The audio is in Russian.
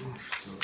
Ну что